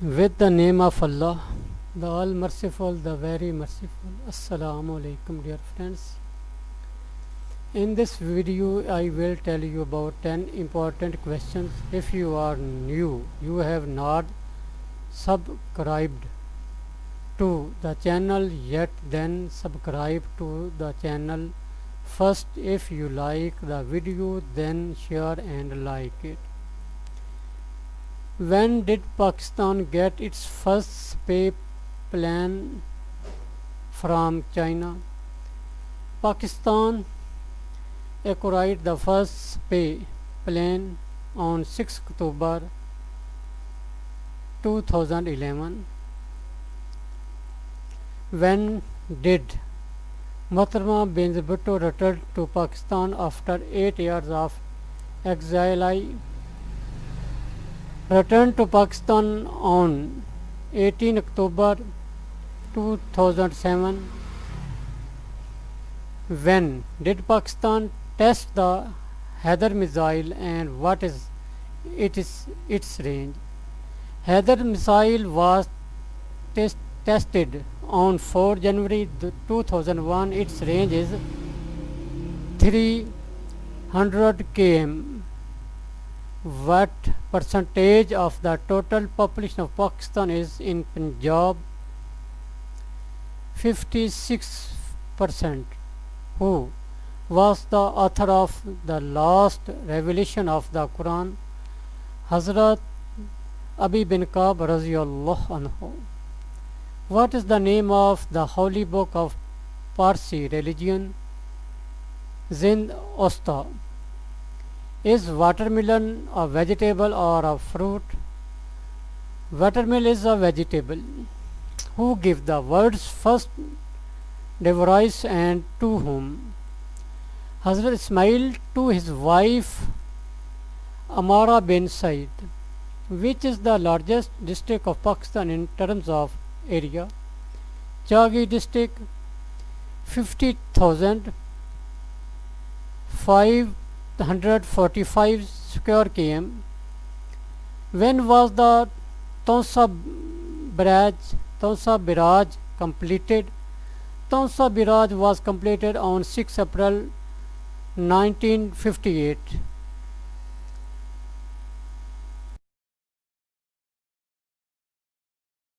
With the name of Allah, the All Merciful, the Very Merciful. Assalamu alaikum, dear friends. In this video, I will tell you about 10 important questions. If you are new, you have not subscribed to the channel yet, then subscribe to the channel first. If you like the video, then share and like it. When did Pakistan get its first spy plane from China? Pakistan acquired the first spy plane on 6 October 2011. When did Mohtarma Bhutto return to Pakistan after 8 years of exile? Returned to Pakistan on 18 October 2007. When did Pakistan test the Haider missile and what is it is its range? Haider missile was test, tested on 4 January 2001. Its range is 300 km. What percentage of the total population of Pakistan is in Punjab? 56 percent. Who was the author of the last revelation of the Quran? Hazrat Abi bin Kab anhu. What is the name of the holy book of Parsi religion? Zend Avesta. Is watermelon a vegetable or a fruit? Watermelon is a vegetable. Who give the words first device and to whom? Hazrat Ismail to his wife Amara bin Said. Which is the largest district of Pakistan in terms of area? Chagi district 50,000 545 square km. When was the Taunsa Barrage, Taunsa Barrage completed? Taunsa Barrage was completed on 6 April 1958.